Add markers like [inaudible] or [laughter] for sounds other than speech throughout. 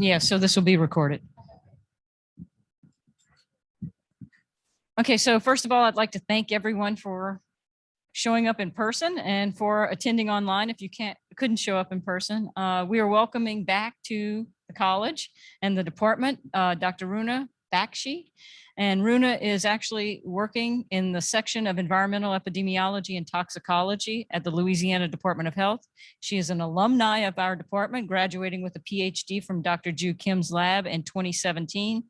Yeah, so this will be recorded. Okay, so first of all, I'd like to thank everyone for showing up in person and for attending online if you can't couldn't show up in person. Uh, we are welcoming back to the college and the department, uh, Dr. Runa Bakshi. And Runa is actually working in the section of environmental epidemiology and toxicology at the Louisiana Department of Health. She is an alumni of our department, graduating with a PhD from Dr. Ju Kim's lab in 2017.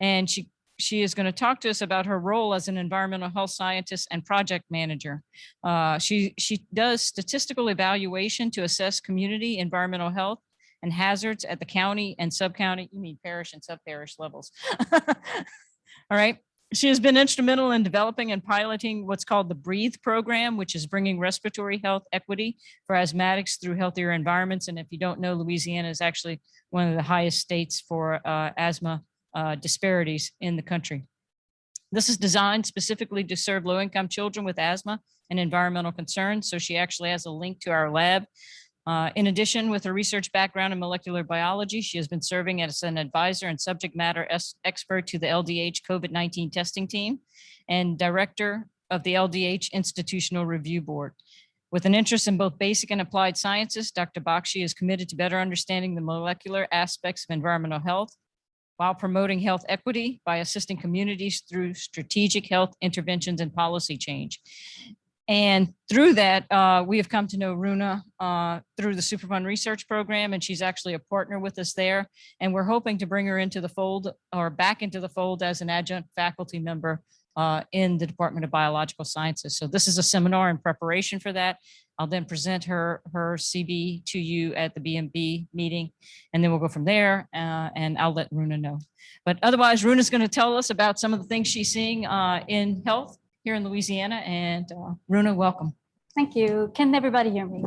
And she she is going to talk to us about her role as an environmental health scientist and project manager. Uh, she, she does statistical evaluation to assess community environmental health and hazards at the county and sub-county, you mean parish and sub-parish levels. [laughs] All right. She has been instrumental in developing and piloting what's called the BREATHE program, which is bringing respiratory health equity for asthmatics through healthier environments. And if you don't know, Louisiana is actually one of the highest states for uh, asthma uh, disparities in the country. This is designed specifically to serve low-income children with asthma and environmental concerns. So she actually has a link to our lab. Uh, in addition, with her research background in molecular biology, she has been serving as an advisor and subject matter expert to the LDH COVID-19 testing team and director of the LDH Institutional Review Board. With an interest in both basic and applied sciences, Dr. Bakshi is committed to better understanding the molecular aspects of environmental health while promoting health equity by assisting communities through strategic health interventions and policy change. And through that, uh, we have come to know Runa uh, through the Superfund Research Program, and she's actually a partner with us there. And we're hoping to bring her into the fold or back into the fold as an adjunct faculty member uh, in the Department of Biological Sciences. So this is a seminar in preparation for that. I'll then present her her CV to you at the BMB meeting, and then we'll go from there. Uh, and I'll let Runa know. But otherwise, Runa's going to tell us about some of the things she's seeing uh, in health here in Louisiana. And uh, Runa, welcome. Thank you. Can everybody hear me?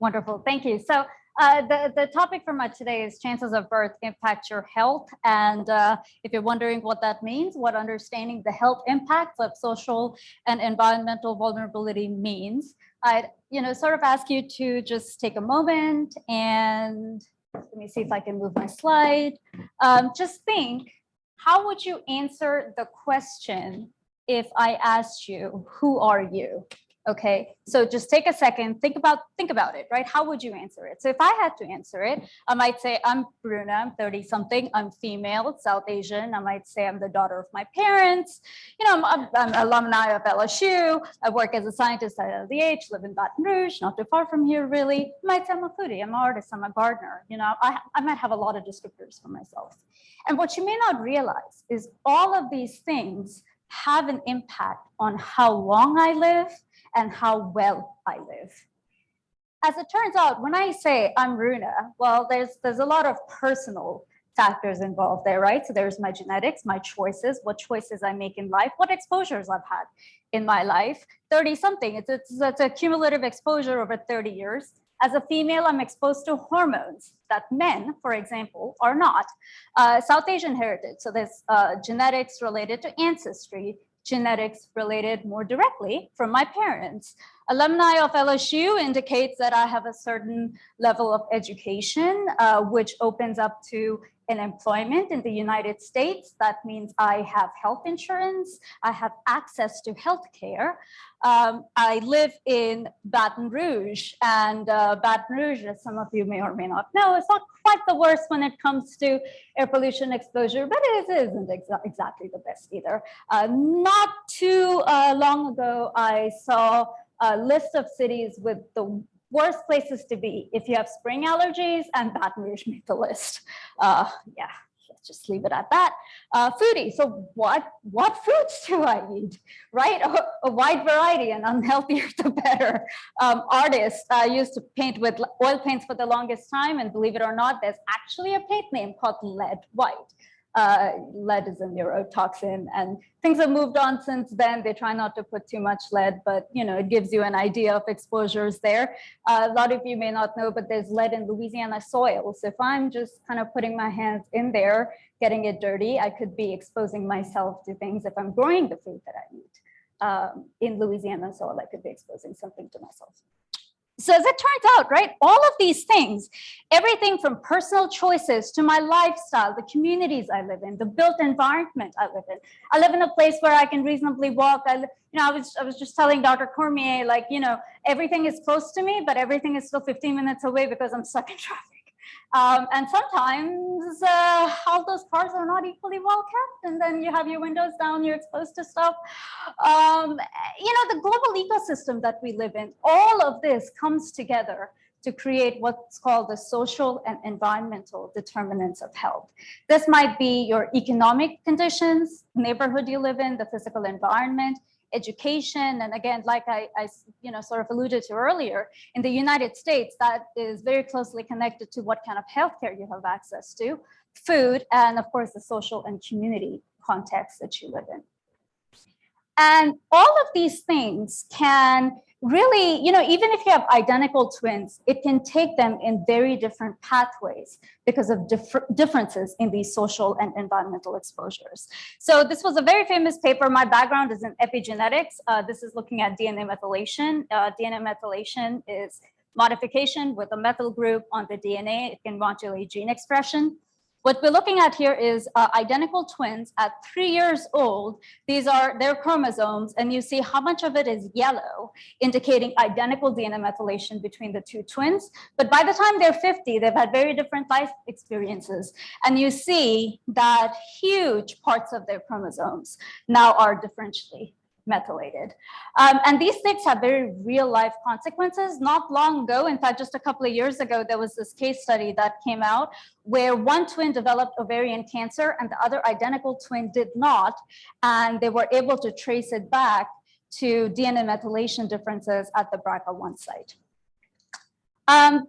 Wonderful. Thank you. So uh, the, the topic for my today is chances of birth impact your health. And uh, if you're wondering what that means, what understanding the health impacts of social and environmental vulnerability means, I'd you know, sort of ask you to just take a moment and let me see if I can move my slide. Um, just think, how would you answer the question if I asked you, who are you? Okay, so just take a second, think about think about it, right? How would you answer it? So if I had to answer it, I might say I'm Runa, I'm 30 something, I'm female, South Asian. I might say I'm the daughter of my parents. You know, I'm, I'm, I'm alumni of LSU. I work as a scientist at LDH, live in Baton Rouge, not too far from here, really. I might say I'm a foodie, I'm an artist, I'm a gardener. You know, I, I might have a lot of descriptors for myself. And what you may not realize is all of these things have an impact on how long I live and how well I live. As it turns out, when I say I'm Runa, well, there's, there's a lot of personal factors involved there, right? So there's my genetics, my choices, what choices I make in life, what exposures I've had in my life, 30 something, it's, it's, it's a cumulative exposure over 30 years. As a female, I'm exposed to hormones that men, for example, are not. Uh, South Asian heritage, so there's uh, genetics related to ancestry, genetics related more directly from my parents. Alumni of LSU indicates that I have a certain level of education, uh, which opens up to an employment in the United States. That means I have health insurance, I have access to healthcare. Um, I live in Baton Rouge and uh, Baton Rouge, as some of you may or may not know, is not quite the worst when it comes to air pollution exposure, but it isn't exa exactly the best either. Uh, not too uh, long ago, I saw a list of cities with the worst places to be if you have spring allergies and Baton Rouge [laughs] make the list. Uh, yeah, let's just leave it at that. Uh, foodie, so what, what foods do I eat, right? A, a wide variety and unhealthier [laughs] the better. Um, artist, I used to paint with oil paints for the longest time and believe it or not, there's actually a paint name called lead white uh, lead is a neurotoxin and things have moved on since then. They try not to put too much lead, but you know, it gives you an idea of exposures there. Uh, a lot of you may not know, but there's lead in Louisiana soil. So if I'm just kind of putting my hands in there, getting it dirty, I could be exposing myself to things if I'm growing the food that I eat. Um, in Louisiana soil, I could be exposing something to myself. So as it turns out, right, all of these things, everything from personal choices to my lifestyle, the communities I live in, the built environment I live in. I live in a place where I can reasonably walk. I, you know, I was I was just telling Dr. Cormier, like, you know, everything is close to me, but everything is still 15 minutes away because I'm stuck in traffic. Um, and sometimes uh, all those cars are not equally well kept, and then you have your windows down, you're exposed to stuff. Um, you know, the global ecosystem that we live in, all of this comes together to create what's called the social and environmental determinants of health. This might be your economic conditions, neighborhood you live in, the physical environment, education. And again, like I, I, you know, sort of alluded to earlier, in the United States, that is very closely connected to what kind of healthcare you have access to, food, and of course, the social and community context that you live in. And all of these things can really, you know, even if you have identical twins, it can take them in very different pathways because of differ differences in these social and environmental exposures. So this was a very famous paper. My background is in epigenetics. Uh, this is looking at DNA methylation. Uh, DNA methylation is modification with a methyl group on the DNA. It can modulate gene expression. What we're looking at here is uh, identical twins at three years old. These are their chromosomes, and you see how much of it is yellow, indicating identical DNA methylation between the two twins. But by the time they're 50, they've had very different life experiences. And you see that huge parts of their chromosomes now are differentially methylated. Um, and these things have very real life consequences. Not long ago, in fact, just a couple of years ago, there was this case study that came out where one twin developed ovarian cancer and the other identical twin did not. And they were able to trace it back to DNA methylation differences at the BRCA1 site. Um,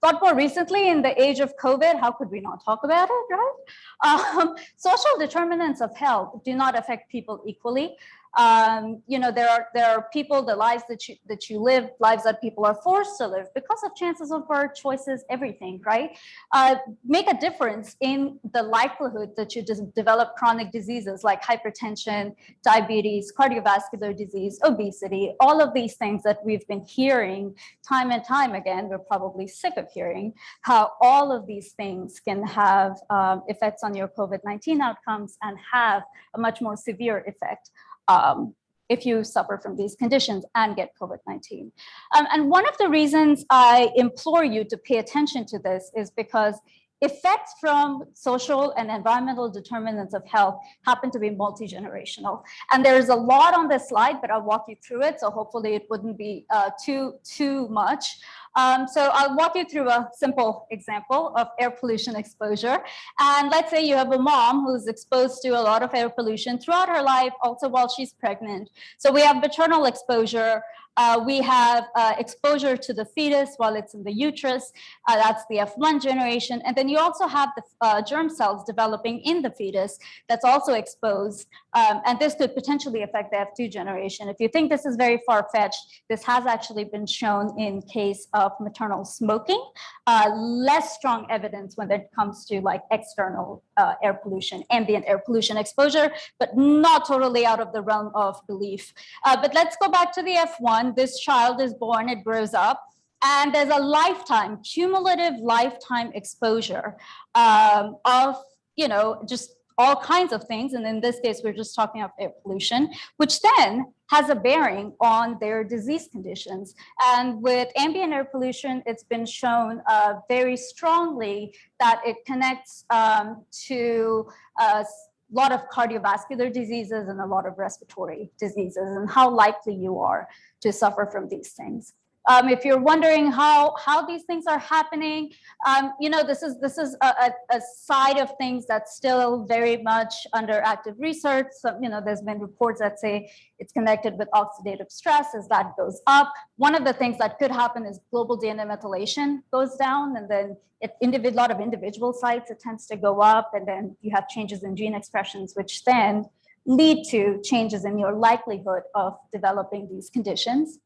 but more recently, in the age of COVID, how could we not talk about it, right? [laughs] Um, social determinants of health do not affect people equally. Um, you know, there are there are people, the lives that you that you live, lives that people are forced to live because of chances of birth, choices, everything, right? Uh, make a difference in the likelihood that you develop chronic diseases like hypertension, diabetes, cardiovascular disease, obesity, all of these things that we've been hearing time and time again. We're probably sick of hearing how all of these things can have um, effects on your COVID-19 outcomes and have a much more severe effect um, if you suffer from these conditions and get COVID-19. Um, and one of the reasons I implore you to pay attention to this is because effects from social and environmental determinants of health happen to be multi-generational. And there's a lot on this slide, but I'll walk you through it. So hopefully it wouldn't be uh, too, too much. Um, so I'll walk you through a simple example of air pollution exposure. And let's say you have a mom who's exposed to a lot of air pollution throughout her life, also while she's pregnant. So we have maternal exposure, uh, we have uh, exposure to the fetus while it's in the uterus. Uh, that's the F1 generation. And then you also have the uh, germ cells developing in the fetus that's also exposed. Um, and this could potentially affect the F2 generation. If you think this is very far-fetched, this has actually been shown in case of maternal smoking. Uh, less strong evidence when it comes to like external uh, air pollution, ambient air pollution exposure, but not totally out of the realm of belief. but let's go back to the F1 this child is born, it grows up, and there's a lifetime, cumulative lifetime exposure um, of, you know, just all kinds of things. And in this case, we're just talking about air pollution, which then has a bearing on their disease conditions. And with ambient air pollution, it's been shown uh, very strongly that it connects um, to uh, a lot of cardiovascular diseases and a lot of respiratory diseases and how likely you are to suffer from these things. Um, if you're wondering how how these things are happening, um, you know, this is this is a, a, side of things that's still very much under active research. So, you know, there's been reports that say it's connected with oxidative stress as that goes up. One of the things that could happen is global DNA methylation goes down, and then if a lot of individual sites, it tends to go up, and then you have changes in gene expressions, which then lead to changes in your likelihood of developing these conditions.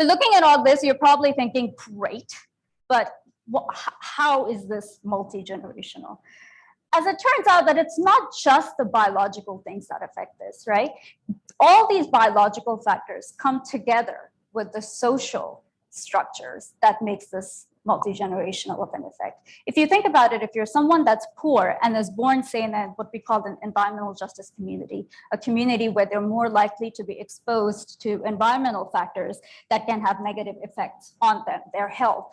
So looking at all this, you're probably thinking, great, but how is this multi-generational? As it turns out that it's not just the biological things that affect this, right? All these biological factors come together with the social structures that makes this multi-generational of an effect. If you think about it, if you're someone that's poor and is born, say, in a, what we call an environmental justice community, a community where they're more likely to be exposed to environmental factors that can have negative effects on them, their health.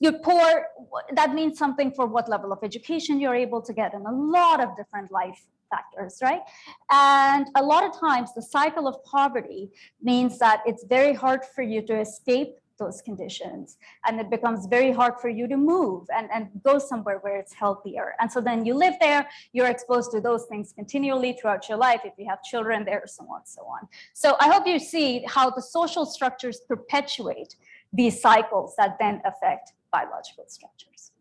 You're poor, that means something for what level of education you're able to get and a lot of different life factors, right? And a lot of times the cycle of poverty means that it's very hard for you to escape those conditions. And it becomes very hard for you to move and, and go somewhere where it's healthier. And so then you live there you're exposed to those things continually throughout your life. If you have children there so on and so on. So i hope you see how the social structures perpetuate these cycles that then affect biological structures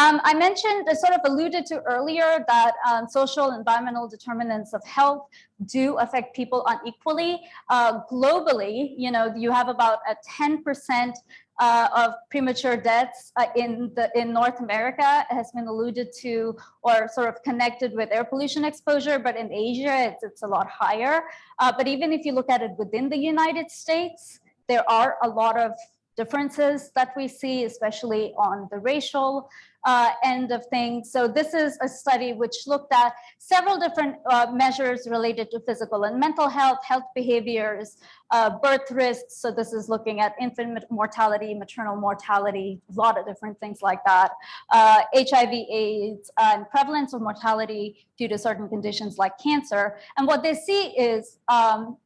um, I mentioned, I sort of alluded to earlier that um, social environmental determinants of health do affect people unequally. Uh, globally, you know, you have about a 10% uh, of premature deaths uh, in the in North America has been alluded to or sort of connected with air pollution exposure, but in Asia it's, it's a lot higher. Uh, but even if you look at it within the United States, there are a lot of differences that we see, especially on the racial uh, end of things. So this is a study which looked at several different uh, measures related to physical and mental health, health behaviors, uh, birth risks. So this is looking at infant mortality, maternal mortality, a lot of different things like that. HIV, uh, AIDS, and prevalence of mortality due to certain conditions like cancer. And what they see is um,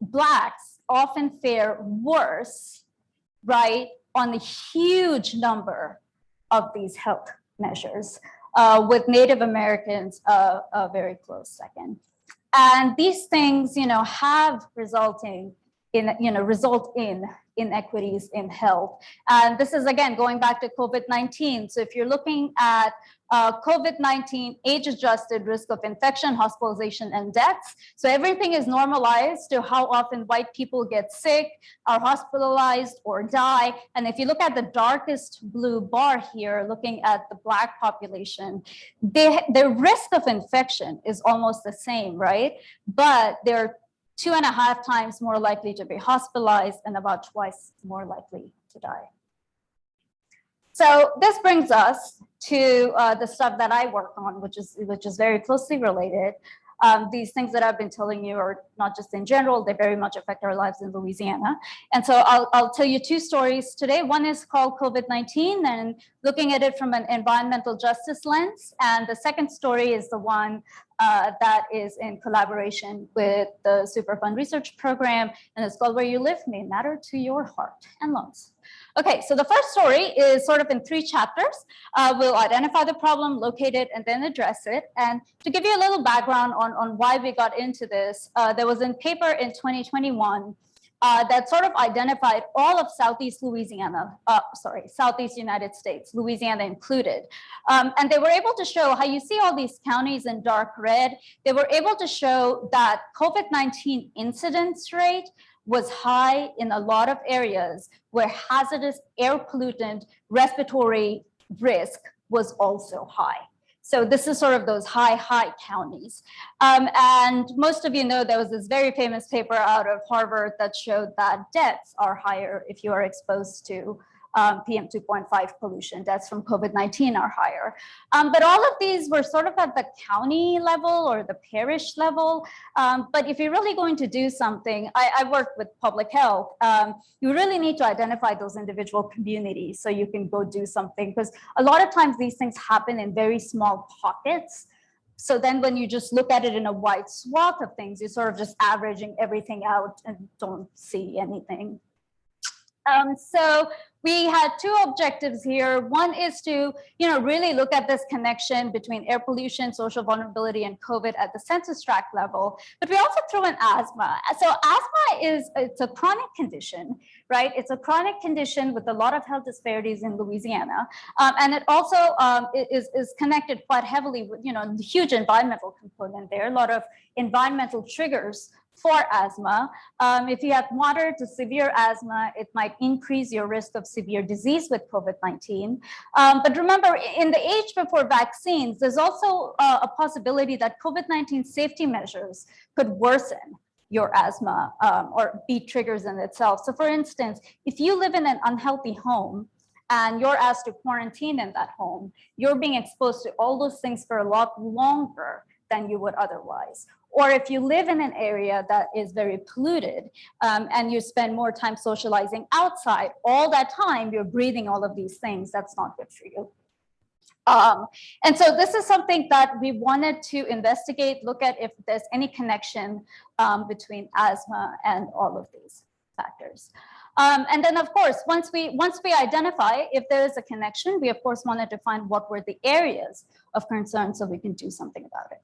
Blacks often fare worse, right, on a huge number of these health measures, uh, with Native Americans uh, a very close second. And these things, you know, have resulting in, you know, result in inequities in health. And this is again going back to COVID-19. So if you're looking at uh, COVID-19 age-adjusted risk of infection, hospitalization, and deaths. So everything is normalized to how often white people get sick, are hospitalized, or die. And if you look at the darkest blue bar here, looking at the Black population, they, their risk of infection is almost the same, right? But they're two and a half times more likely to be hospitalized and about twice more likely to die. So this brings us to uh, the stuff that I work on, which is which is very closely related. Um, these things that I've been telling you are not just in general, they very much affect our lives in Louisiana. And so I'll, I'll tell you two stories today. One is called COVID-19 and looking at it from an environmental justice lens. And the second story is the one uh, that is in collaboration with the Superfund Research Program. And it's called Where You Live May Matter to Your Heart and Lungs. Okay, so the first story is sort of in three chapters. Uh, we'll identify the problem, locate it, and then address it. And to give you a little background on, on why we got into this, uh, there was a paper in 2021 uh, that sort of identified all of Southeast Louisiana, uh, sorry, Southeast United States, Louisiana included. Um, and they were able to show how you see all these counties in dark red. They were able to show that COVID-19 incidence rate was high in a lot of areas where hazardous air pollutant respiratory risk was also high. So this is sort of those high, high counties. Um, and most of you know there was this very famous paper out of Harvard that showed that deaths are higher if you are exposed to um, PM 2.5 pollution. Deaths from COVID-19 are higher. Um, but all of these were sort of at the county level or the parish level. Um, but if you're really going to do something, I, I work with public health, um, you really need to identify those individual communities so you can go do something because a lot of times these things happen in very small pockets. So then when you just look at it in a wide swath of things, you're sort of just averaging everything out and don't see anything. Um, so we had two objectives here. One is to, you know, really look at this connection between air pollution, social vulnerability, and COVID at the census tract level. But we also threw in asthma. So asthma is it's a chronic condition, right? It's a chronic condition with a lot of health disparities in Louisiana, um, and it also um, is is connected quite heavily with, you know, the huge environmental component there. A lot of environmental triggers for asthma. Um, if you have moderate to severe asthma, it might increase your risk of severe disease with COVID-19. Um, but remember, in the age before vaccines, there's also uh, a possibility that COVID-19 safety measures could worsen your asthma um, or be triggers in itself. So for instance, if you live in an unhealthy home and you're asked to quarantine in that home, you're being exposed to all those things for a lot longer than you would otherwise. Or if you live in an area that is very polluted um, and you spend more time socializing outside, all that time you're breathing all of these things, that's not good for you. Um, and so this is something that we wanted to investigate, look at if there's any connection um, between asthma and all of these factors. Um, and then, of course, once we once we identify if there is a connection, we of course wanted to find what were the areas of concern so we can do something about it.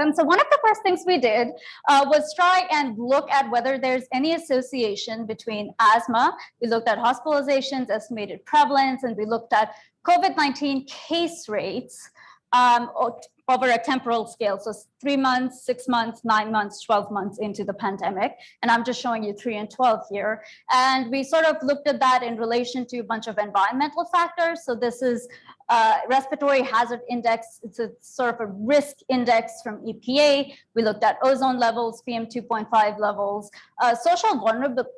Um, so one of the first things we did uh, was try and look at whether there's any association between asthma. We looked at hospitalizations, estimated prevalence, and we looked at COVID-19 case rates um, over a temporal scale. So three months, six months, nine months, 12 months into the pandemic. And I'm just showing you three and 12 here. And we sort of looked at that in relation to a bunch of environmental factors. So this is uh, respiratory hazard index. It's a sort of a risk index from EPA. We looked at ozone levels, PM2.5 levels. Uh, social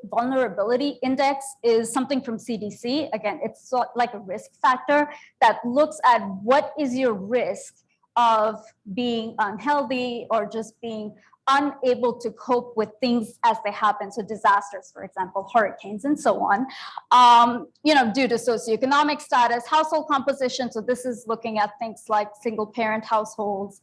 vulnerability index is something from CDC. Again, it's like a risk factor that looks at what is your risk of being unhealthy or just being unable to cope with things as they happen. So disasters, for example, hurricanes and so on, um, you know, due to socioeconomic status, household composition. So this is looking at things like single parent households,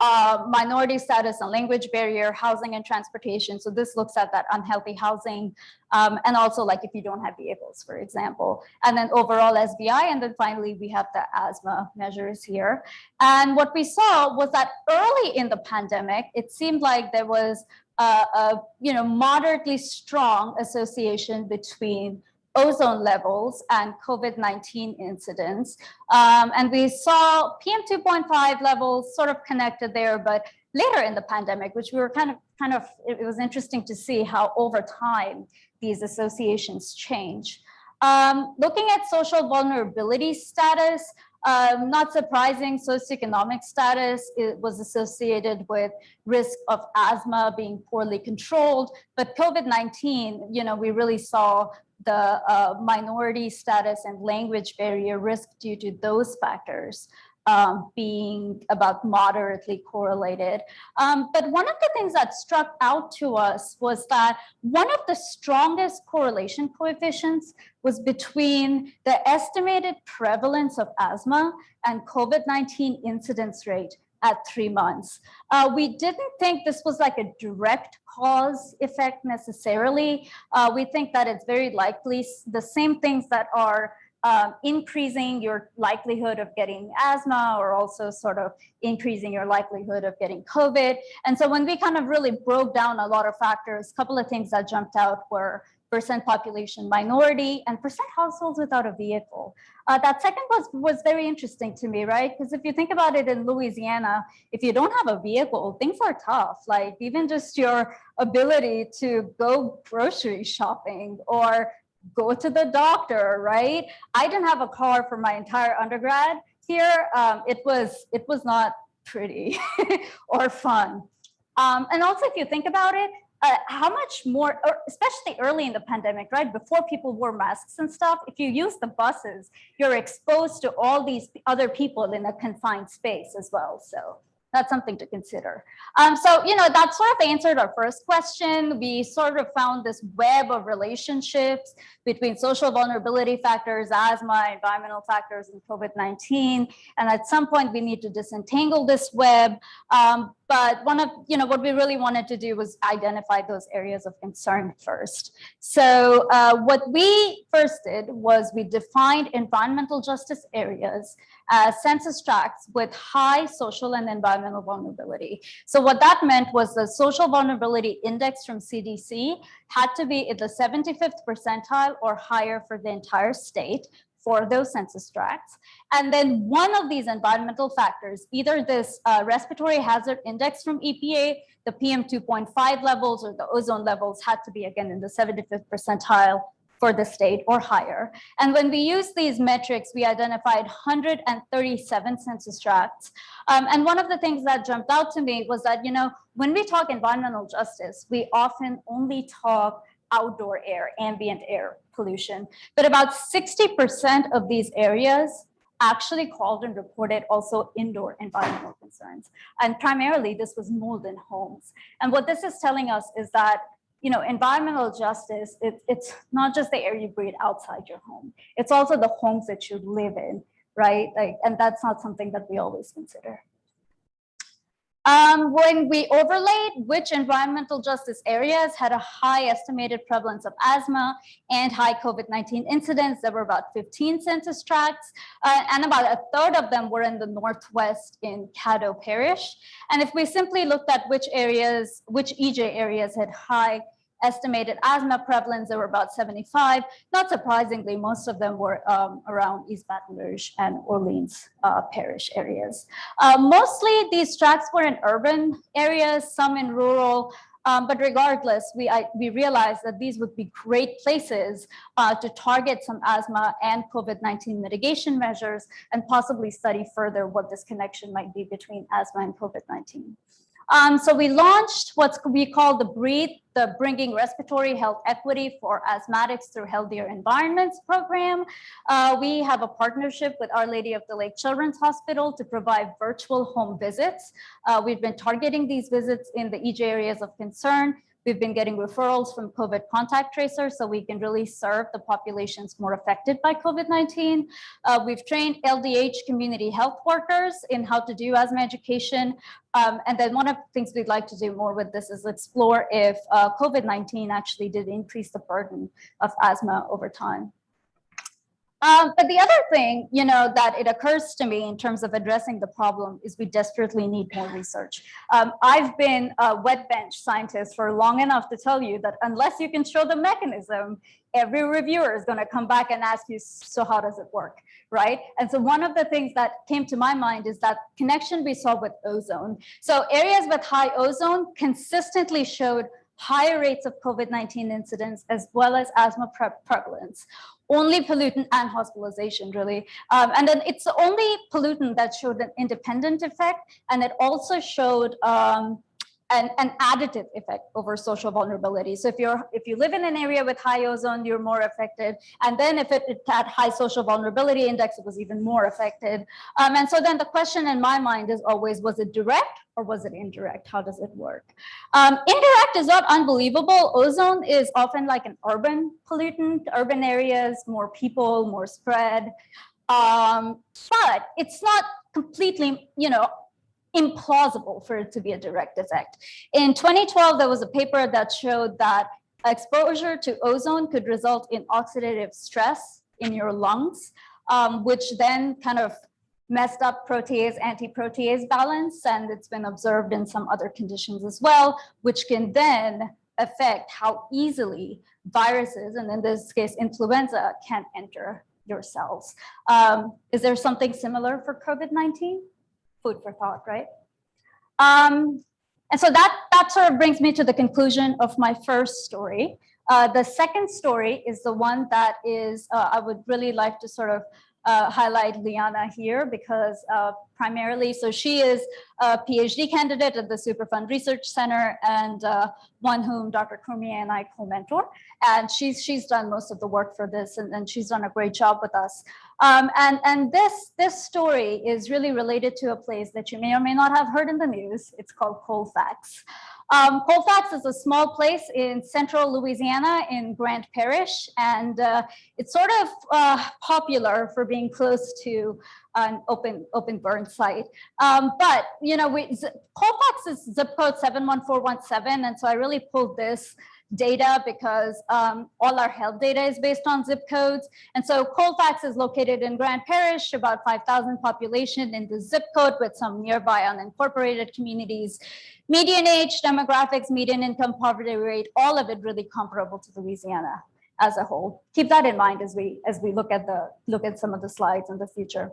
uh, minority status and language barrier, housing and transportation. So this looks at that unhealthy housing um, and also like if you don't have vehicles, for example, and then overall SVI. And then finally, we have the asthma measures here. And what we saw was that early in the pandemic, it seemed like there was a, a you know, moderately strong association between ozone levels and COVID-19 incidents. Um, and we saw PM2.5 levels sort of connected there, but later in the pandemic, which we were kind of, kind of, it was interesting to see how over time these associations change. Um, looking at social vulnerability status, um, not surprising, socioeconomic status was associated with risk of asthma being poorly controlled, but COVID-19, you know, we really saw the uh, minority status and language barrier risk due to those factors um, being about moderately correlated. Um, but one of the things that struck out to us was that one of the strongest correlation coefficients was between the estimated prevalence of asthma and COVID-19 incidence rate at three months. Uh, we didn't think this was like a direct cause effect necessarily. Uh, we think that it's very likely the same things that are um, increasing your likelihood of getting asthma or also sort of increasing your likelihood of getting COVID. And so when we kind of really broke down a lot of factors, a couple of things that jumped out were percent population minority and percent households without a vehicle. Uh, that second was, was very interesting to me, right? Because if you think about it in Louisiana, if you don't have a vehicle, things are tough. Like even just your ability to go grocery shopping or go to the doctor, right? I didn't have a car for my entire undergrad here. Um, it was it was not pretty [laughs] or fun. Um, and also, if you think about it, uh, how much more, especially early in the pandemic, right? Before people wore masks and stuff, if you use the buses, you're exposed to all these other people in a confined space as well. So that's something to consider. Um, so, you know, that sort of answered our first question. We sort of found this web of relationships between social vulnerability factors, asthma, environmental factors, and COVID-19. And at some point, we need to disentangle this web. Um, but one of, you know, what we really wanted to do was identify those areas of concern first. So uh, what we first did was we defined environmental justice areas as census tracts with high social and environmental vulnerability. So what that meant was the social vulnerability index from CDC had to be in the 75th percentile or higher for the entire state for those census tracts. And then one of these environmental factors, either this uh, respiratory hazard index from EPA, the PM 2.5 levels or the ozone levels had to be again in the 75th percentile for the state or higher. And when we use these metrics, we identified 137 census tracts. Um, and one of the things that jumped out to me was that, you know, when we talk environmental justice, we often only talk outdoor air, ambient air pollution, but about 60% of these areas actually called and reported also indoor environmental concerns. And primarily this was mold in homes. And what this is telling us is that you know, environmental justice, it, it's not just the air you breathe outside your home. It's also the homes that you live in, right? Like, and that's not something that we always consider. Um, when we overlaid which environmental justice areas had a high estimated prevalence of asthma and high COVID-19 incidents, there were about 15 census tracts, uh, and about a third of them were in the Northwest in Caddo Parish. And if we simply looked at which areas, which EJ areas had high estimated asthma prevalence, there were about 75. Not surprisingly, most of them were um, around East Baton Rouge and Orleans uh, parish areas. Uh, mostly these tracts were in urban areas, some in rural, um, but regardless, we, I, we realized that these would be great places uh, to target some asthma and COVID-19 mitigation measures and possibly study further what this connection might be between asthma and COVID-19. Um, so we launched what we call the Breathe, the Bringing Respiratory Health Equity for Asthmatics Through Healthier Environments program. Uh, we have a partnership with Our Lady of the Lake Children's Hospital to provide virtual home visits. Uh, we've been targeting these visits in the EJ areas of concern We've been getting referrals from COVID contact tracers so we can really serve the populations more affected by COVID-19. Uh, we've trained LDH community health workers in how to do asthma education. Um, and then one of the things we'd like to do more with this is explore if uh, COVID-19 actually did increase the burden of asthma over time. Um, but the other thing, you know, that it occurs to me in terms of addressing the problem is we desperately need more research. Um, I've been a wet bench scientist for long enough to tell you that unless you can show the mechanism, every reviewer is going to come back and ask you, so how does it work, right? And so one of the things that came to my mind is that connection we saw with ozone. So areas with high ozone consistently showed higher rates of COVID-19 incidents as well as asthma pre prevalence only pollutant and hospitalization really. Um, and then it's the only pollutant that showed an independent effect. And it also showed um, an, an additive effect over social vulnerability. So if you're if you live in an area with high ozone, you're more affected. And then if it, it had high social vulnerability index, it was even more affected. Um, and so then the question in my mind is always, was it direct or was it indirect? How does it work? Um, indirect is not unbelievable. Ozone is often like an urban pollutant, urban areas, more people, more spread. Um, but it's not completely, you know, implausible for it to be a direct effect. In 2012, there was a paper that showed that exposure to ozone could result in oxidative stress in your lungs, um, which then kind of messed up protease anti-protease balance and it's been observed in some other conditions as well which can then affect how easily viruses and in this case influenza can enter your cells um, is there something similar for covid-19 food for thought, right? Um, and so that, that sort of brings me to the conclusion of my first story. Uh, the second story is the one that is, uh, I would really like to sort of uh, highlight Liana here because uh, primarily, so she is a PhD candidate at the Superfund Research Center and uh, one whom Dr. Cormier and I co-mentor. And she's, she's done most of the work for this and, and she's done a great job with us. Um, and and this, this story is really related to a place that you may or may not have heard in the news. It's called Colfax. Um, Colfax is a small place in central Louisiana in Grant Parish, and uh, it's sort of uh, popular for being close to an open open burn site. Um, but you know, we, Colfax is zip code 71417, and so I really pulled this data because um, all our health data is based on zip codes. And so Colfax is located in Grant Parish, about 5,000 population in the zip code with some nearby unincorporated communities. Median age, demographics, median income, poverty rate, all of it really comparable to Louisiana as a whole. Keep that in mind as we as we look at the look at some of the slides in the future.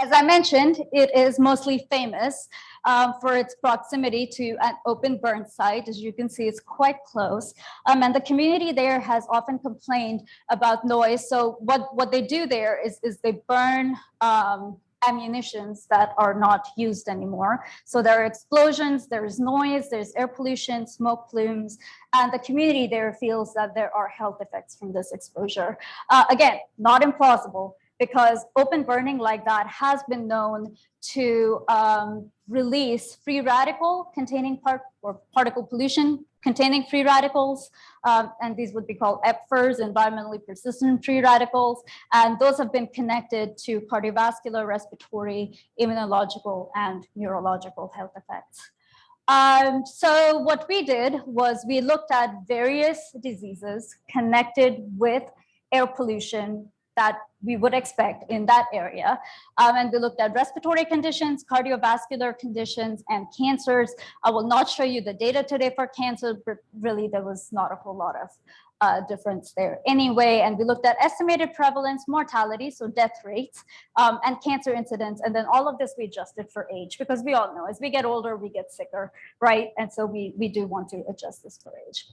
As I mentioned, it is mostly famous um, for its proximity to an open burn site. As you can see, it's quite close. Um, and the community there has often complained about noise. So what, what they do there is, is they burn um, ammunitions that are not used anymore. So there are explosions, there's noise, there's air pollution, smoke plumes, and the community there feels that there are health effects from this exposure. Uh, again, not implausible because open burning like that has been known to um, release free radical containing part or particle pollution containing free radicals, um, and these would be called EPFRs, environmentally persistent free radicals, and those have been connected to cardiovascular, respiratory, immunological, and neurological health effects. Um, so what we did was we looked at various diseases connected with air pollution that we would expect in that area. Um, and we looked at respiratory conditions, cardiovascular conditions, and cancers. I will not show you the data today for cancer, but really there was not a whole lot of uh, difference there anyway. And we looked at estimated prevalence, mortality, so death rates, um, and cancer incidence. And then all of this we adjusted for age because we all know as we get older, we get sicker, right? And so we, we do want to adjust this for age.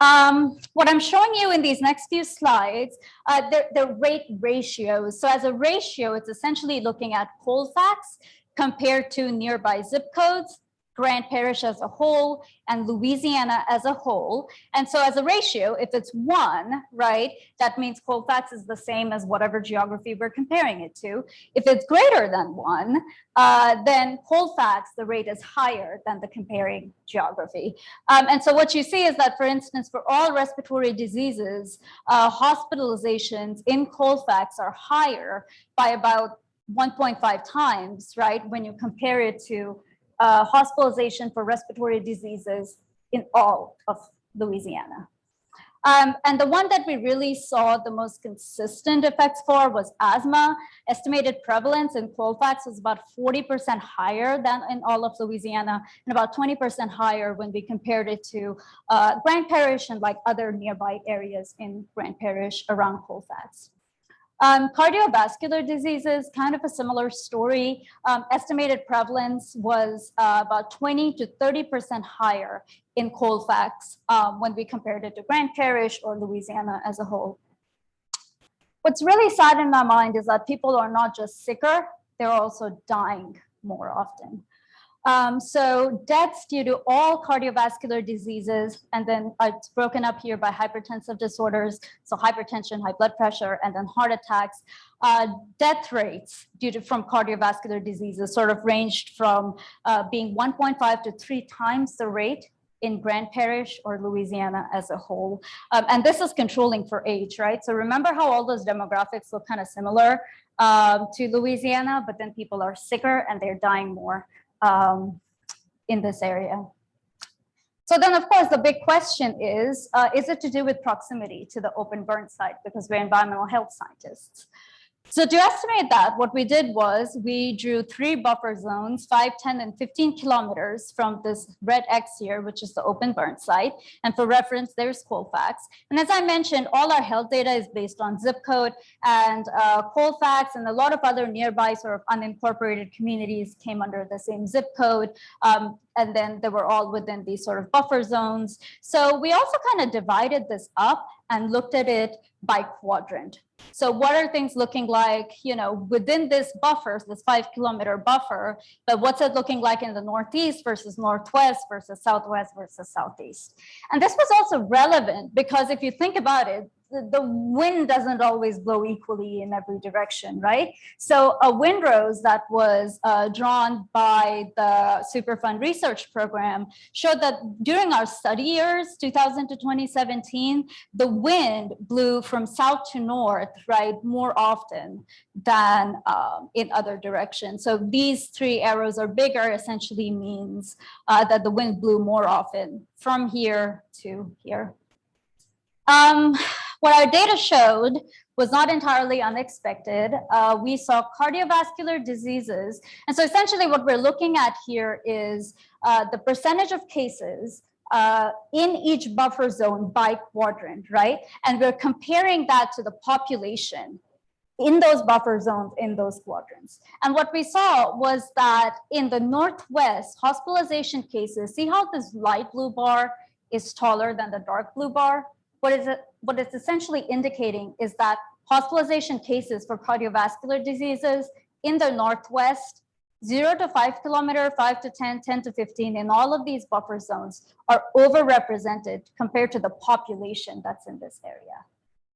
Um, what I'm showing you in these next few slides, uh, the, the rate ratios. So as a ratio, it's essentially looking at Colfax compared to nearby zip codes Grant Parish as a whole and Louisiana as a whole. And so as a ratio, if it's one, right, that means Colfax is the same as whatever geography we're comparing it to. If it's greater than one, uh, then Colfax, the rate is higher than the comparing geography. Um, and so what you see is that, for instance, for all respiratory diseases, uh, hospitalizations in Colfax are higher by about 1.5 times, right, when you compare it to uh, hospitalization for respiratory diseases in all of Louisiana. Um, and the one that we really saw the most consistent effects for was asthma. Estimated prevalence in Colfax was about 40% higher than in all of Louisiana and about 20% higher when we compared it to uh, Grant Parish and like other nearby areas in Grant Parish around Colfax. Um, cardiovascular diseases, kind of a similar story. Um, estimated prevalence was uh, about 20 to 30% higher in Colfax um, when we compared it to Grant Parish or Louisiana as a whole. What's really sad in my mind is that people are not just sicker, they're also dying more often. Um, so deaths due to all cardiovascular diseases, and then it's broken up here by hypertensive disorders, so hypertension, high blood pressure, and then heart attacks. Uh, death rates due to from cardiovascular diseases sort of ranged from uh, being 1.5 to three times the rate in Grant Parish or Louisiana as a whole. Um, and this is controlling for age, right? So remember how all those demographics look kind of similar um, to Louisiana, but then people are sicker and they're dying more um, in this area. So then, of course, the big question is, uh, is it to do with proximity to the open burn site? Because we're environmental health scientists. So to estimate that, what we did was we drew three buffer zones, 5, 10, and 15 kilometers from this red X here, which is the open burn site. And for reference, there's Colfax. And as I mentioned, all our health data is based on zip code and uh, Colfax and a lot of other nearby sort of unincorporated communities came under the same zip code. Um, and then they were all within these sort of buffer zones. So we also kind of divided this up and looked at it by quadrant. So what are things looking like, you know, within this buffer, this five kilometer buffer, but what's it looking like in the Northeast versus Northwest versus Southwest versus Southeast? And this was also relevant because if you think about it, the wind doesn't always blow equally in every direction, right? So a windrose that was uh, drawn by the Superfund research program showed that during our study years, 2000 to 2017, the wind blew from south to north, right, more often than um, in other directions. So these three arrows are bigger essentially means uh, that the wind blew more often from here to here. Um, what our data showed was not entirely unexpected. Uh, we saw cardiovascular diseases. And so essentially what we're looking at here is uh, the percentage of cases uh, in each buffer zone by quadrant, right? And we're comparing that to the population in those buffer zones in those quadrants. And what we saw was that in the Northwest, hospitalization cases, see how this light blue bar is taller than the dark blue bar? What is it? What it's essentially indicating is that hospitalization cases for cardiovascular diseases in the Northwest, zero to five kilometer, five to 10, 10 to 15, in all of these buffer zones are overrepresented compared to the population that's in this area,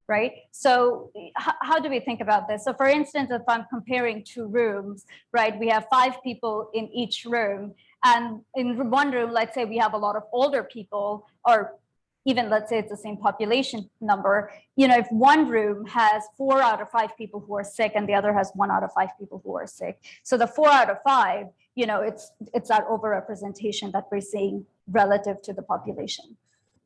right? So how do we think about this? So for instance, if I'm comparing two rooms, right, we have five people in each room. And in one room, let's say we have a lot of older people or even let's say it's the same population number, you know, if one room has four out of five people who are sick and the other has one out of five people who are sick. So the four out of five, you know, it's it's that overrepresentation that we're seeing relative to the population.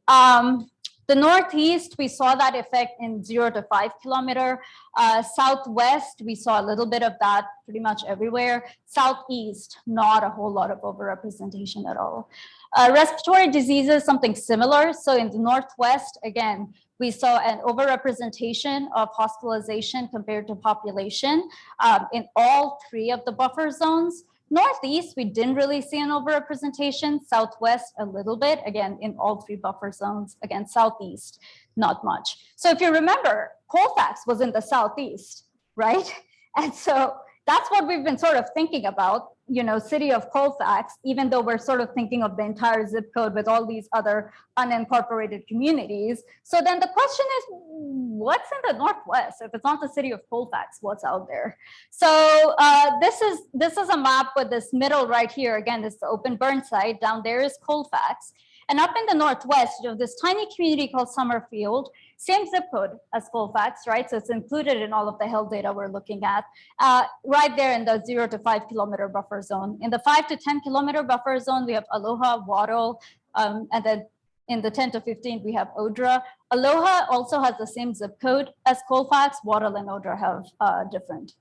Um, the Northeast, we saw that effect in zero to five kilometer. Uh, Southwest, we saw a little bit of that pretty much everywhere. Southeast, not a whole lot of overrepresentation at all. Uh, respiratory diseases, something similar. So in the Northwest, again, we saw an overrepresentation of hospitalization compared to population um, in all three of the buffer zones. Northeast, we didn't really see an overrepresentation. Southwest, a little bit, again, in all three buffer zones. Again, Southeast, not much. So if you remember, Colfax was in the Southeast, right? [laughs] And so that's what we've been sort of thinking about, you know, city of Colfax, even though we're sort of thinking of the entire zip code with all these other unincorporated communities. So then the question is, what's in the Northwest? If it's not the city of Colfax, what's out there? So uh, this is this is a map with this middle right here. Again, this is the open burn site. Down there is Colfax. And up in the Northwest, you have this tiny community called Summerfield, same zip code as Colfax, right? So it's included in all of the health data we're looking at, uh, right there in the zero to five kilometer buffer zone. In the five to 10 kilometer buffer zone, we have Aloha, Wattle, um, and then in the 10 to 15, we have Odra. Aloha also has the same zip code as Colfax. Wattle and Odra have uh, different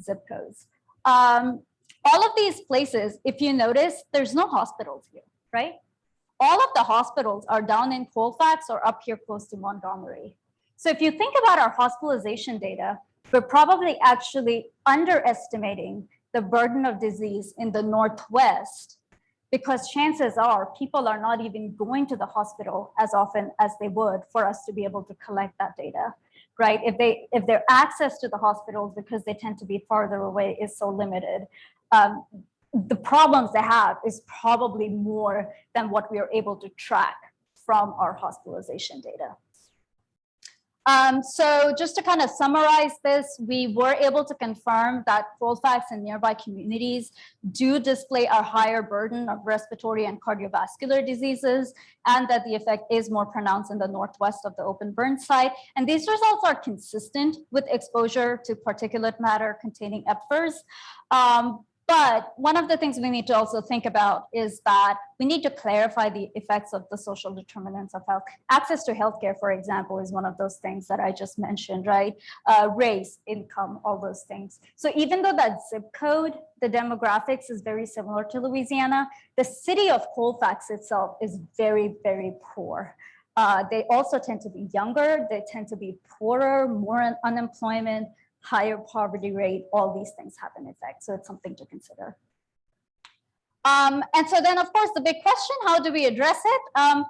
zip codes. Um, all of these places, if you notice, there's no hospitals here, right? All of the hospitals are down in Colfax or up here close to Montgomery. So if you think about our hospitalization data, we're probably actually underestimating the burden of disease in the Northwest because chances are people are not even going to the hospital as often as they would for us to be able to collect that data right if they if their access to the hospitals because they tend to be farther away is so limited um, the problems they have is probably more than what we are able to track from our hospitalization data. Um, so just to kind of summarize this, we were able to confirm that Colfax and nearby communities do display a higher burden of respiratory and cardiovascular diseases, and that the effect is more pronounced in the northwest of the open burn site. And these results are consistent with exposure to particulate matter containing EPFRs. Um, but one of the things we need to also think about is that we need to clarify the effects of the social determinants of health. Access to healthcare, for example, is one of those things that I just mentioned, right? Uh, race, income, all those things. So even though that zip code, the demographics is very similar to Louisiana, the city of Colfax itself is very, very poor. Uh, they also tend to be younger, they tend to be poorer, more unemployment, higher poverty rate, all these things have an effect. So it's something to consider. Um, and so then, of course, the big question, how do we address it? Um,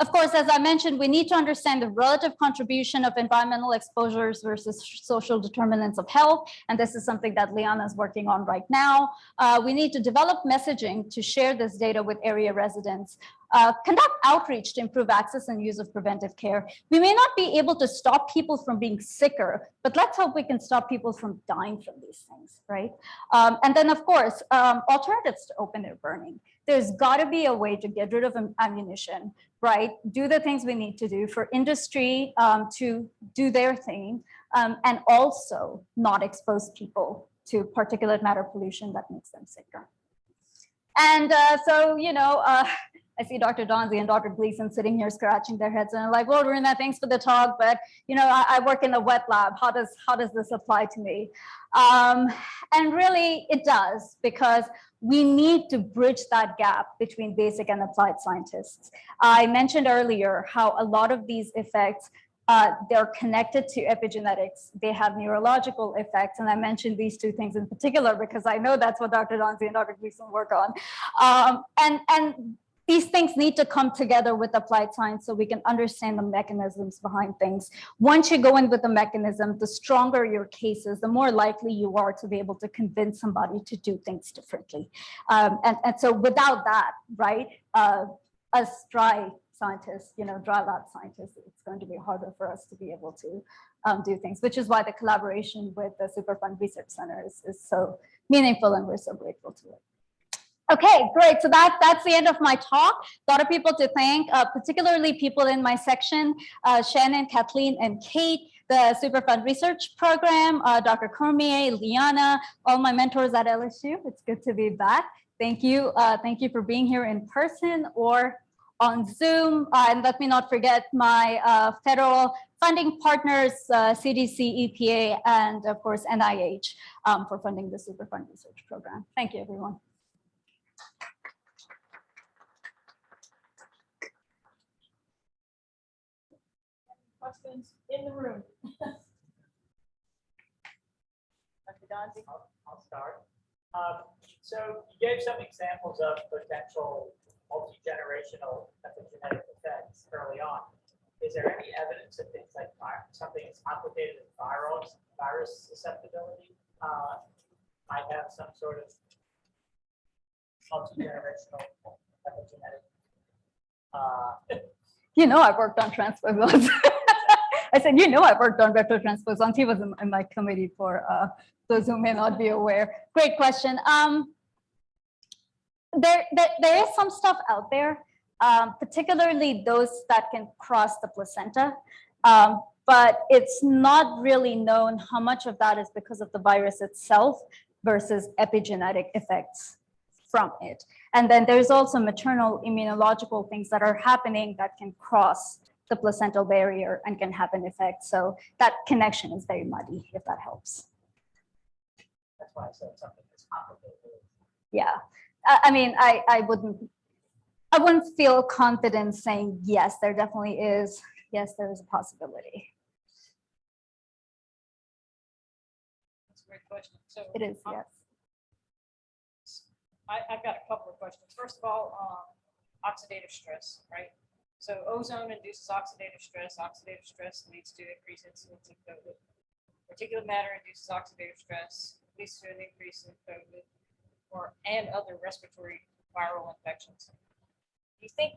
of course, as I mentioned, we need to understand the relative contribution of environmental exposures versus social determinants of health. And this is something that Liana is working on right now. Uh, we need to develop messaging to share this data with area residents. Uh, conduct outreach to improve access and use of preventive care. We may not be able to stop people from being sicker, but let's hope we can stop people from dying from these things, right? Um, and then, of course, um, alternatives to open air burning. There's got to be a way to get rid of ammunition, right? Do the things we need to do for industry um, to do their thing, um, and also not expose people to particulate matter pollution that makes them sicker. And uh, so, you know, uh, I see Dr. Donzi and Dr. Gleason sitting here scratching their heads and I'm like, well, Runa, thanks for the talk, but you know, I, I, work in the wet lab. How does how does this apply to me? Um, and really, it does because we need to bridge that gap between basic and applied scientists. I mentioned earlier how a lot of these effects uh, they're connected to epigenetics. They have neurological effects. And I mentioned these two things in particular because I know that's what Dr. Donzi and Dr. Gleason work on. Um, and, and these things need to come together with applied science so we can understand the mechanisms behind things. Once you go in with the mechanism, the stronger your case is, the more likely you are to be able to convince somebody to do things differently. Um, and, and so without that, right, uh, us dry scientists, you know, dry lab scientists, it's going to be harder for us to be able to um, do things, which is why the collaboration with the Superfund Research Center is, is so meaningful and we're so grateful to it. Okay, great. So that, that's the end of my talk. A lot of people to thank, uh, particularly people in my section, uh, Shannon, Kathleen, and Kate, the Superfund Research Program, uh, Dr. Cormier, Liana, all my mentors at LSU. It's good to be back. Thank you. Uh, thank you for being here in person or on Zoom. Uh, and let me not forget my uh, federal funding partners, CDC, EPA, and of course, NIH um, for funding the Superfund Research Program. Thank you, everyone. Questions in the room? [laughs] Dr. Donzi? I'll, I'll start. Um, so you gave some examples of potential multi-generational epigenetic effects early on. Is there any evidence that things like something as complicated as viral virus susceptibility uh, might have some sort of multi-generational epigenetic? Uh, [laughs] You know, I've worked on transposons. [laughs] I said, you know, I've worked on vector transposons. He was in, in my committee for uh, those who may not be aware. Great question. Um, there, there, there is some stuff out there, um, particularly those that can cross the placenta. Um, but it's not really known how much of that is because of the virus itself versus epigenetic effects from it. And then there's also maternal immunological things that are happening that can cross the placental barrier and can have an effect. So that connection is very muddy, if that helps. that's why I said something that's complicated. Yeah, I, I mean, I, I wouldn't, I wouldn't feel confident saying, yes, there definitely is. Yes, there is a possibility. That's a great question. So It is, um, yes. I, I've got a couple of questions. First of all, um, oxidative stress, right? So ozone induces oxidative stress. Oxidative stress leads to increased incidence of COVID. Particulate matter induces oxidative stress, leads to an increase in COVID or and other respiratory viral infections. Do you think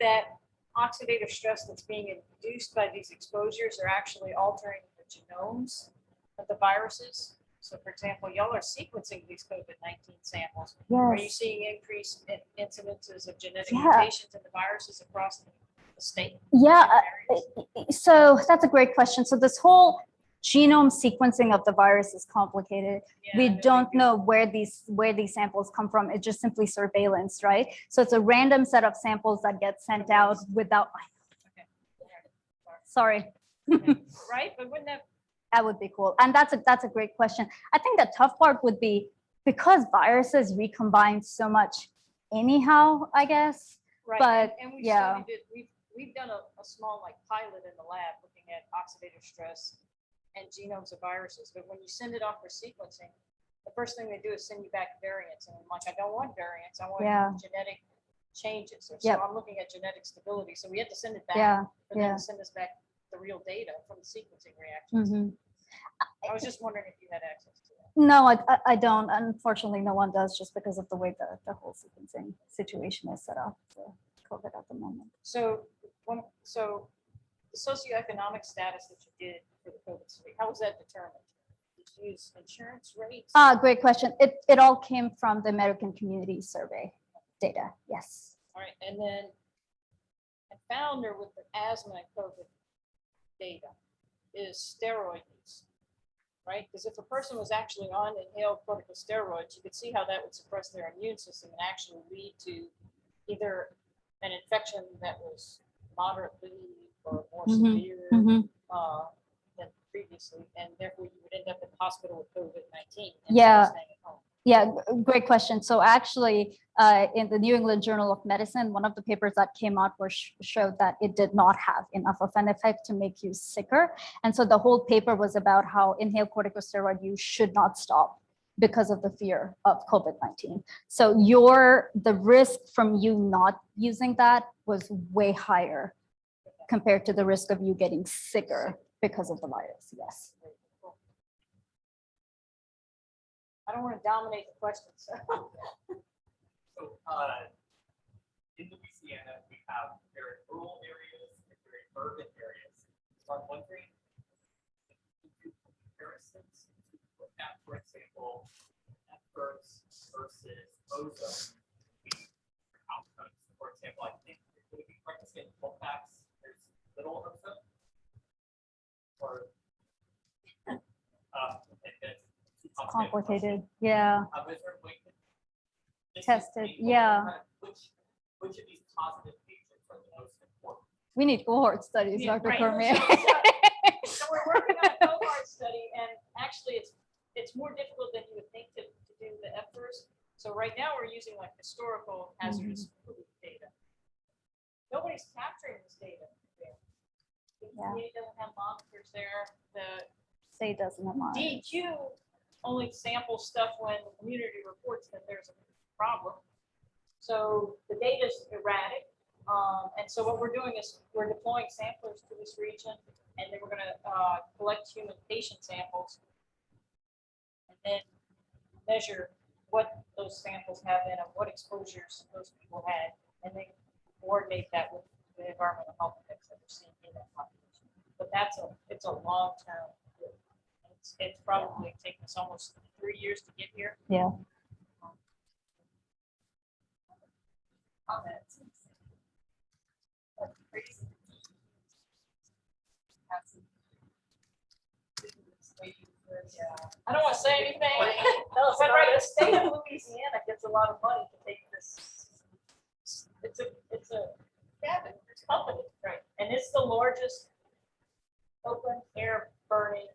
that oxidative stress that's being induced by these exposures are actually altering the genomes of the viruses? So for example, y'all are sequencing these COVID-19 samples. Yes. Are you seeing increased in- incidences of genetic Yeah. mutations in the viruses across the the state? Yeah, areas? so that's a great question. So this whole genome sequencing of the virus is complicated. Yeah, we don't know where these where these samples come from. It's just simply surveillance, right? So it's a random set of samples that get sent out without, Okay. [laughs] sorry, Right, but wouldn't that, that would be cool. And that's a that's a great question. I think the tough part would be because viruses recombine so much anyhow, I guess. right, But, and- and we yeah. studied it, we've, we've done a, a small like pilot in the lab looking at oxidative stress and genomes of viruses, but when you send it off for sequencing, the first thing they do is send you back variants, and I'm like, I don't want variants, I Yeah. want genetic changes, so Yep. I'm looking at genetic stability, so we had to send it back. Yeah. For them yeah. to send us back the real data from the sequencing reactions. mhm. I was just wondering if you had access to that. No, I, I- I don't. Unfortunately, no one does just because of the way the, the whole sequencing situation is set up for COVID at the moment. So, one, so the socioeconomic status that you did for the COVID study, how was that determined? Did you use insurance rates? Ah, great question. It, it all came from the American Community Survey data. Yes. All right, and then I found there with the asthma and COVID data is steroid use. Right, because if a person was actually on inhaled corticosteroids, you could see how that would suppress their immune system and actually lead to either an infection that was moderately or more Mhm, severe uh, than previously, and therefore you would end up in the hospital with COVID-19. Yeah. staying at home. Yeah, g- great question. So actually, uh, in the New England Journal of Medicine, one of the papers that came out was sh- showed that it did not have enough of an effect to make you sicker. And so the whole paper was about how inhaled corticosteroid use should not stop because of the fear of COVID-19. So your, the risk from you not using that was way higher compared to the risk of you getting sicker because of the virus, yes. I don't want to dominate the questions. so. So, uh, in Louisiana, we have very rural areas and very urban areas. So I'm wondering, if you do comparisons to look at, for example, efforts versus ozone. Outcomes, for example, I think, would be correct to say in Colfax, there's little ozone? Or? Uh, two complicated yeah. Um, is there a way to- this is Tested, yeah. Which, which of these positive agents are the most important? We need cohort studies, Yeah, Dr. right. Cormier. [laughs] So we're working on a cohort [laughs] study and actually it's, it's more difficult than you would think to, to do the efforts. So right now we're using like historical hazardous pollutant data. Nobody's capturing this data. there. The Yeah. EPA doesn't have monitors there. The Say doesn't have mine. DEQ only samples stuff when the community reports that there's a problem. So the data is erratic. Um, and so what we're doing is we're deploying samplers to this region and then we're gonna, uh, collect human patient samples. And then measure what those samples have in them, what exposures those people had, and then coordinate that with the environmental health effects that we're seeing in that population. But that's a, it's a long term. It's, it's probably taken us almost three years to get here. Yeah. Um, comments? That's crazy. Have some- Yeah. I don't want to say anything. No, [laughs] But right, the state of Louisiana gets a lot of money to take this. It's a, it's a, yeah, it's a company, right? And it's the largest open air burning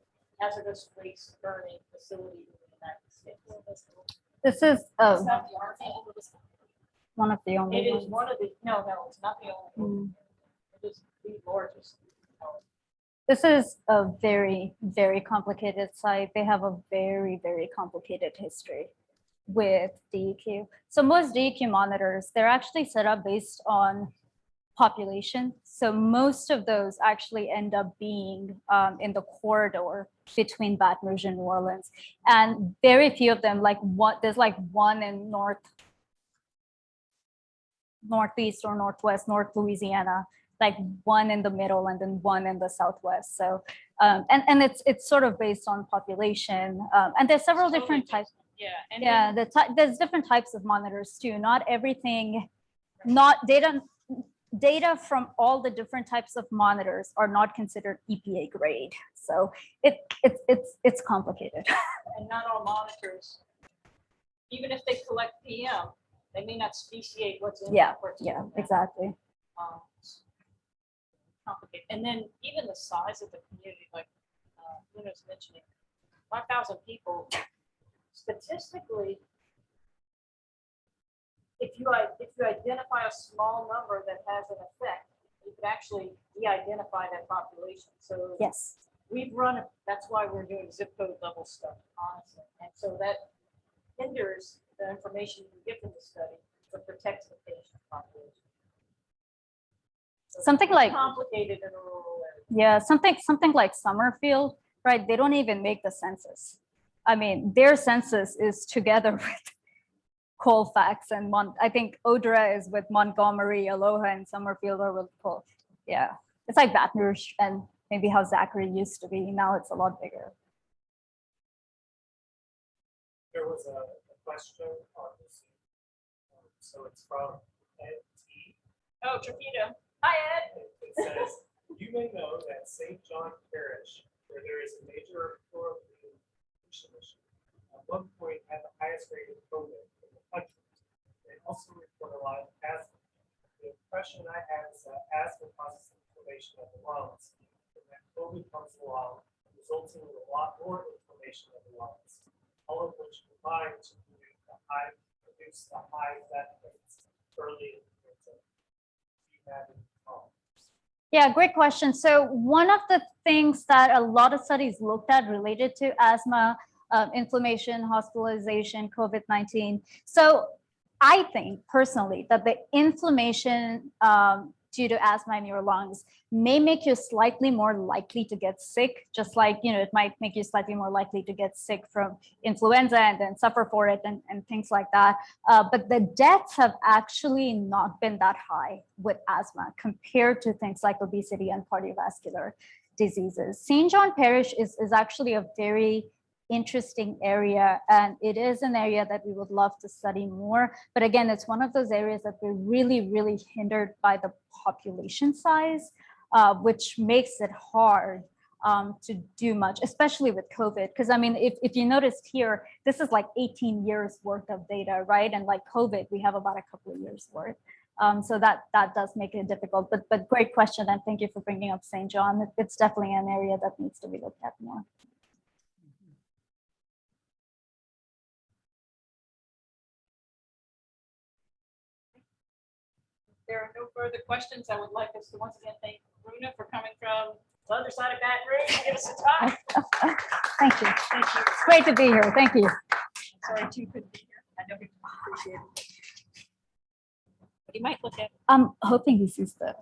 hazardous waste burning facility in the United States. This is uh, It's not the Army. one of the It only is ones. one of the, no, no, it's not the only. Mm. It is the largest. This is a very, very complicated site. They have a very, very complicated history with DEQ. So most DEQ monitors, they're actually set up based on population. So most of those actually end up being um, in the corridor between Baton and New Orleans. And very few of them, like one, there's like one in North, Northeast or Northwest, North Louisiana, like one in the middle and then one in the Southwest. So, um, and, and it's, it's sort of based on population. Um, and there's several Totally different types. Yeah. and Yeah, the there's different types of monitors too. Not everything, not data, data from all the different types of monitors are not considered EPA grade. So it, it's, it's, it's complicated. [laughs] and not all monitors, even if they collect PM, they may not speciate what's in. Yeah, Yeah, exactly. Um, Complicated, and then even the size of the community, like, uh, Runa's mentioning, five thousand people, statistically, if you, if you identify a small number that has an effect, you could actually de-identify that population, so Yes. we've run, that's why we're doing zip code level stuff, honestly. And so that hinders the information you get from the study, but protects the patient population. So Something like- Complicated in a rural. Yeah, something, something like Summerfield, right? They don't even make the census. I mean, their census is together [laughs] with Colfax and Mon, I think Odra is with Montgomery, Aloha and Summerfield are with Col. Yeah, it's like Baton Rouge and maybe how Zachary used to be. Now it's a lot bigger. There was a a question on this. um, So it's from Ed T. Oh, Trapito. Hi, Ed. It says, you may know that St. John Parish, where there is a major pollution issue, at one point had the highest rate of COVID in the country. They also report a lot of asthma. The impression I had is that asthma causes inflammation of the lungs, and that COVID comes along, resulting in a lot more inflammation of the lungs, all of which combine to produce the high, produce the high fat rates early in the winter. Do you have any comments? Yeah, great question. So one of the things that a lot of studies looked at related to asthma um, inflammation, hospitalization, COVID-19. So I think personally that the inflammation um, due to asthma in your lungs may make you slightly more likely to get sick, just like, you know, it might make you slightly more likely to get sick from influenza and then suffer for it and, and things like that. Uh, but the deaths have actually not been that high with asthma compared to things like obesity and cardiovascular diseases. St. John Parish is, is actually a very interesting area and it is an area that we would love to study more. But again it's one of those areas that we're really really hindered by the population size uh, which makes it hard um, to do much especially with covid. Because i mean if, if you noticed here this is like 18 years worth of data right? And like covid we have about a couple of years worth. Um, so that that does make it difficult. But but great question and thank you for bringing up st john. It's definitely an area that needs to be looked at more There are no further questions. I would like us to once again thank Runa for coming from the other side of Baton Rouge to give us a talk. [laughs] thank you Thank you. it's great to be here thank you I'm Sorry, two couldn't be here. I know we appreciate it. You might look at i'm hoping he sees the